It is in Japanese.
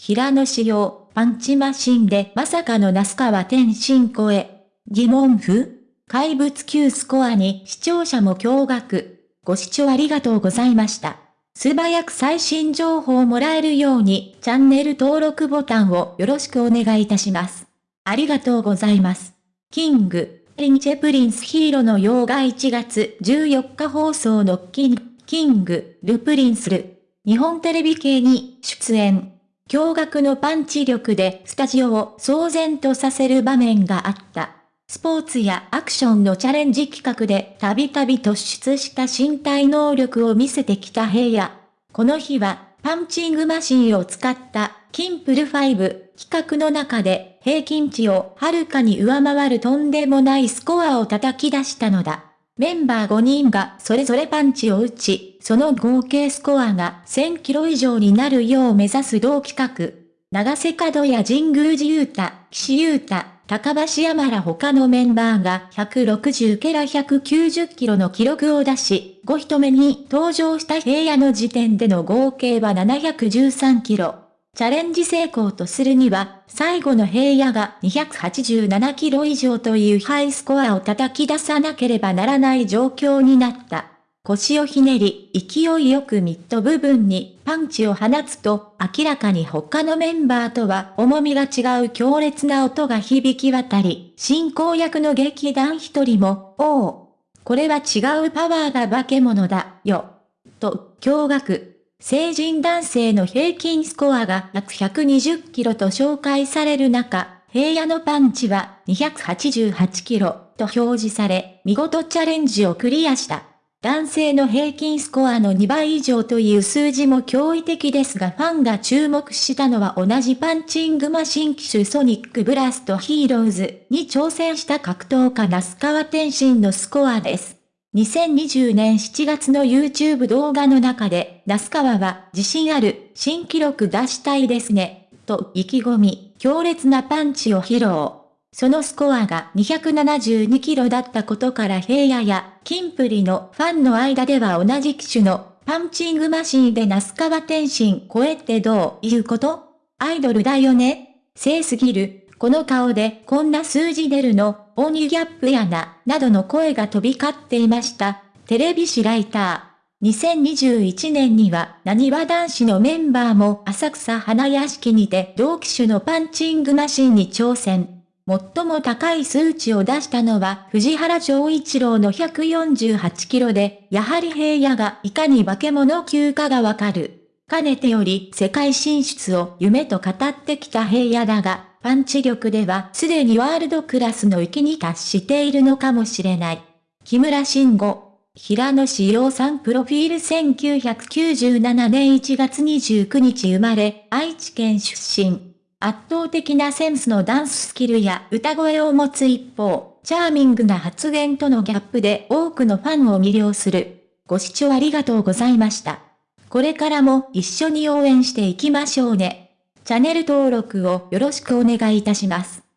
平野紫耀、パンチマシンでまさかの那須川天心超え。疑問符怪物級スコアに視聴者も驚愕。ご視聴ありがとうございました。素早く最新情報をもらえるようにチャンネル登録ボタンをよろしくお願いいたします。ありがとうございます。 King & Prince平野紫耀が1月14日放送のキン、King & Princeる。日本テレビ系に出演。驚愕のパンチ力でスタジオを騒然とさせる場面があった。スポーツやアクションのチャレンジ企画でたびたび突出した身体能力を見せてきた平野。この日はパンチングマシンを使ったキンプる5企画の中で平均値をはるかに上回るとんでもないスコアを叩き出したのだ。メンバー5人がそれぞれパンチを打ち、その合計スコアが1000キロ以上になるよう目指す同企画。長瀬角や神宮寺勇太、岸優太、高橋山ら他のメンバーが160ケラ190キロの記録を出し、5人目に登場した平野の時点での合計は713キロ。チャレンジ成功とするには、最後の平野が287キロ以上というハイスコアを叩き出さなければならない状況になった。腰をひねり、勢いよくミッド部分にパンチを放つと、明らかに他のメンバーとは重みが違う強烈な音が響き渡り、進行役の劇団一人も、おお、これは違うパワーが化け物だ、よ。と、驚愕。成人男性の平均スコアが約120キロと紹介される中、平野のパンチは288キロと表示され、見事チャレンジをクリアした。男性の平均スコアの2倍以上という数字も驚異的ですがファンが注目したのは同じパンチングマシン機種ソニックブラストヒーローズに挑戦した格闘家那須川天心のスコアです。2020年7月の YouTube 動画の中で、那須川は自信ある新記録出したいですね、と意気込み、強烈なパンチを披露。そのスコアが272キロだったことから平野やキンプリのファンの間では同じ機種のパンチングマシンで那須川天心超えってどういうこと？アイドルだよね正すぎる。この顔でこんな数字出るの鬼ギャップやな、などの声が飛び交っていました。テレビ誌ライター。2021年には、何わ男子のメンバーも浅草花屋敷にて同機種のパンチングマシンに挑戦。最も高い数値を出したのは藤原長一郎の148キロで、やはり平野がいかに化け物級かがわかる。かねてより世界進出を夢と語ってきた平野だが、パンチ力ではすでにワールドクラスの域に達しているのかもしれない。木村慎吾、平野志陽さんプロフィール1997年1月29日生まれ、愛知県出身。圧倒的なセンスのダンススキルや歌声を持つ一方、チャーミングな発言とのギャップで多くのファンを魅了する。ご視聴ありがとうございました。これからも一緒に応援していきましょうね。チャンネル登録をよろしくお願いいたします。